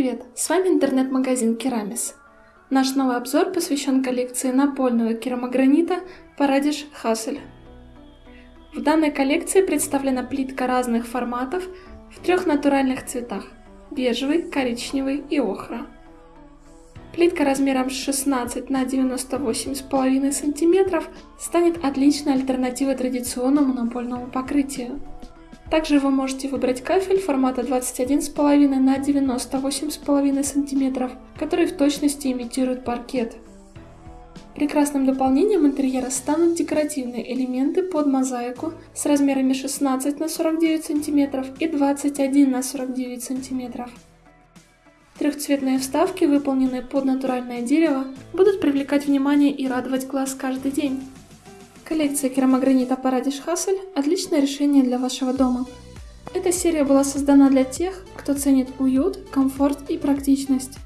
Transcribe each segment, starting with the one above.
привет! С вами интернет-магазин Керамис. Наш новый обзор посвящен коллекции напольного керамогранита Парадиш Хассель. В данной коллекции представлена плитка разных форматов в трех натуральных цветах – бежевый, коричневый и охра. Плитка размером 16 на 98,5 см станет отличной альтернативой традиционному напольному покрытию. Также вы можете выбрать кафель формата 21,5 на 98,5 см, который в точности имитирует паркет. Прекрасным дополнением интерьера станут декоративные элементы под мозаику с размерами 16 на 49 см и 21 на 49 см. Трехцветные вставки, выполненные под натуральное дерево, будут привлекать внимание и радовать глаз каждый день. Коллекция керамогранита Парадиш Хассель – отличное решение для вашего дома. Эта серия была создана для тех, кто ценит уют, комфорт и практичность.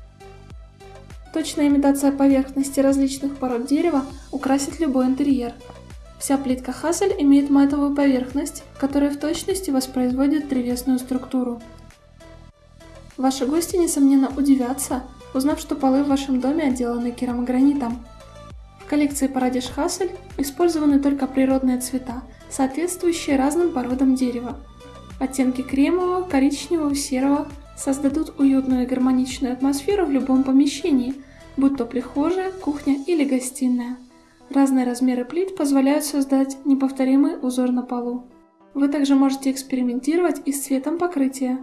Точная имитация поверхности различных пород дерева украсит любой интерьер. Вся плитка Хассель имеет матовую поверхность, которая в точности воспроизводит древесную структуру. Ваши гости, несомненно, удивятся, узнав, что полы в вашем доме отделаны керамогранитом. В коллекции Парадиш Хассель использованы только природные цвета, соответствующие разным породам дерева. Оттенки кремового, коричневого, серого создадут уютную и гармоничную атмосферу в любом помещении, будь то прихожая, кухня или гостиная. Разные размеры плит позволяют создать неповторимый узор на полу. Вы также можете экспериментировать и с цветом покрытия.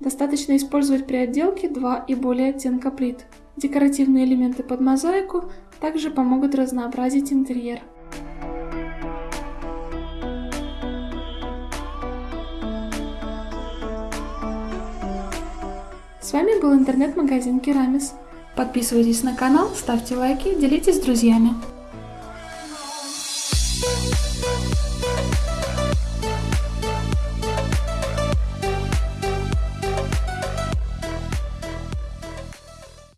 Достаточно использовать при отделке два и более оттенка плит. Декоративные элементы под мозаику также помогут разнообразить интерьер. С вами был интернет-магазин Керамис. Подписывайтесь на канал, ставьте лайки, делитесь с друзьями.